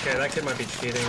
Okay, that kid might be cheating.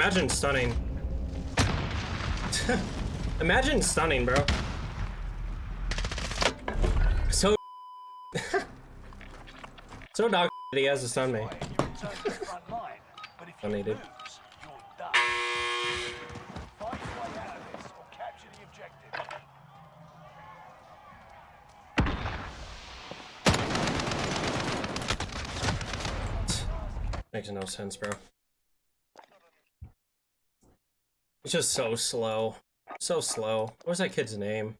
Imagine stunning. Imagine stunning, bro. So so dog he has to stun me. Funny, dude. Makes no sense, bro. It's just so slow. So slow. What's that kid's name?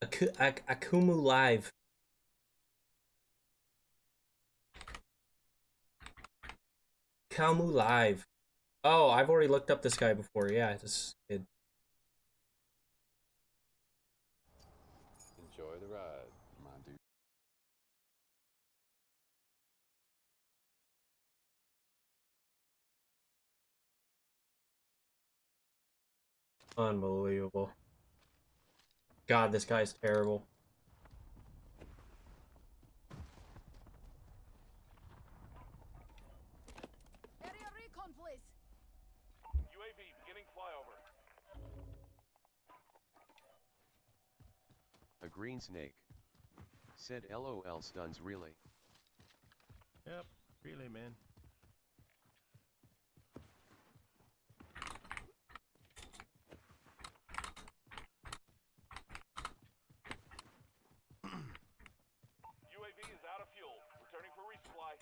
Ak Akumu Live. Kalmu Live. Oh, I've already looked up this guy before. Yeah, this kid. Unbelievable. God, this guy's terrible. Area recon, please. UAV beginning flyover. A green snake. Said LOL stuns really. Yep, really, man. UAV is out of fuel. Returning for resupply.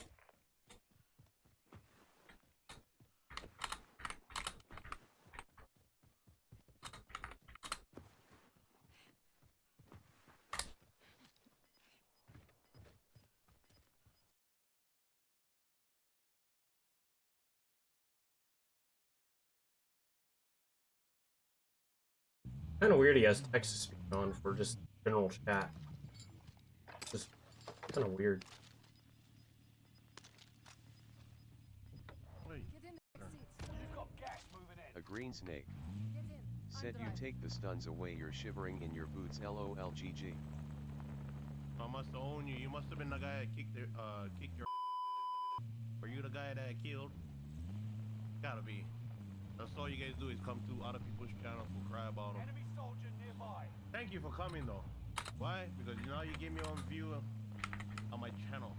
Kind of weird he has text-to-speech on for just general chat. Just kind of weird. Wait, Get in the back seats. You've got gas moving in. A green snake. Get in. I'm Said you take the stuns away you're shivering in your boots LOLGG. I must own you. You must have been the guy that kicked their, uh, kicked your. Were you the guy that I killed? Gotta be. That's all you guys do is come to other people's channels and cry about them. Enemy soldier nearby. Thank you for coming though. Why? Because now you give me on view on my channel.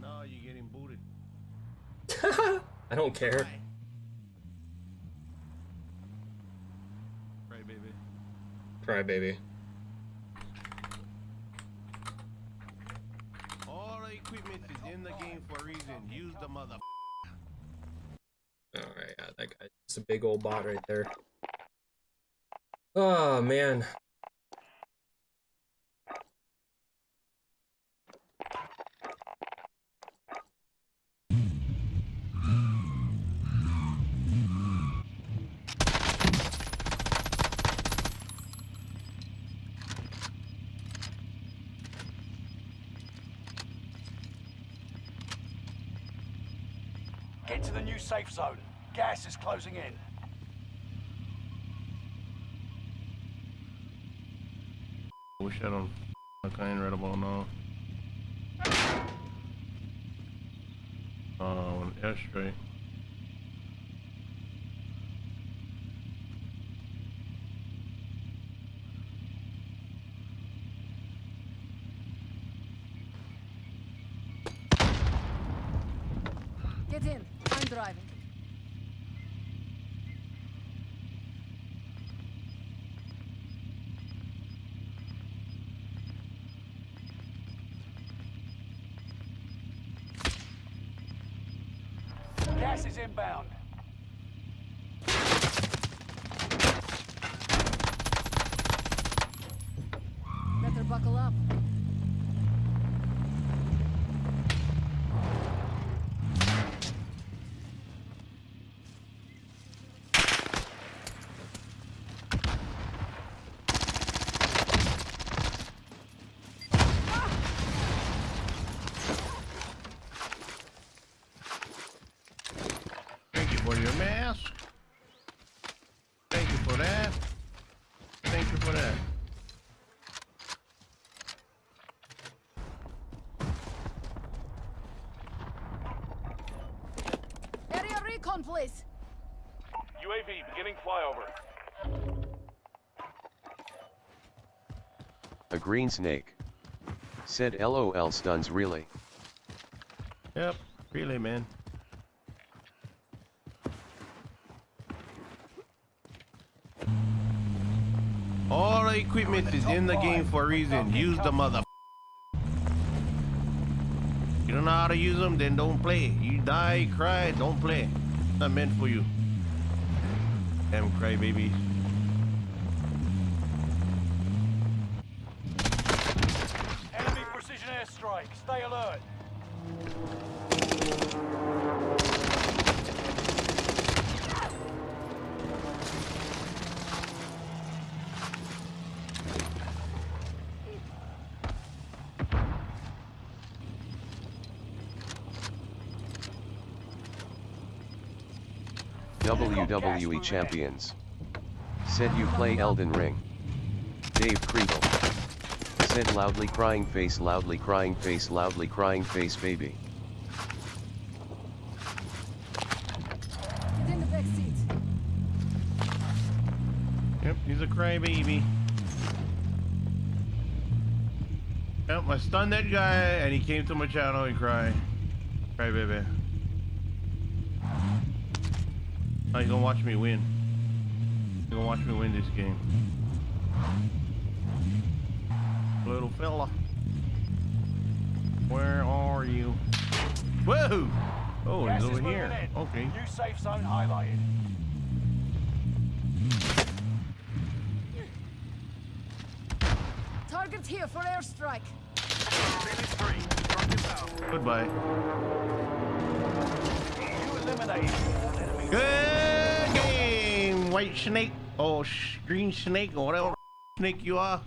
Now you're getting booted. I don't care. Why? Right, baby. Cry baby. All the equipment is in the game for a reason. Use the mother. Alright, yeah, that guy. It's a big old bot right there. Oh, man. Get to the new safe zone. Gas is closing in. Wish I don't. I ain't read about now. Uh, oh, airstrike. Get in. Driving. Gas is inbound. Better buckle up. For your mask. Thank you for that. Thank you for that. Area recon, please. UAV beginning flyover. A green snake. Said LOL stuns really. Yep, really, man. All the equipment is in the game for a reason. Use the mother. You don't know how to use them, then don't play. You die, cry, don't play. Not meant for you. Damn crybabies. Enemy precision airstrike. Stay alert. WWE Champions. Said you play Elden Ring. Dave Kriegel. Said loudly crying face, loudly crying face, loudly crying face, baby. Get in the back seat. Yep, he's a crybaby. Yep, I stunned that guy and he came to my channel and cried. Crybaby. Now you gonna watch me win. You gonna watch me win this game. Little fella. Where are you? Whoa! Oh, Gas he's is over here. in. Okay. New safe zone highlighted. Target here for airstrike. Goodbye. You eliminated all enemy. Good game, white snake. Sh- green snake or whatever snake you are.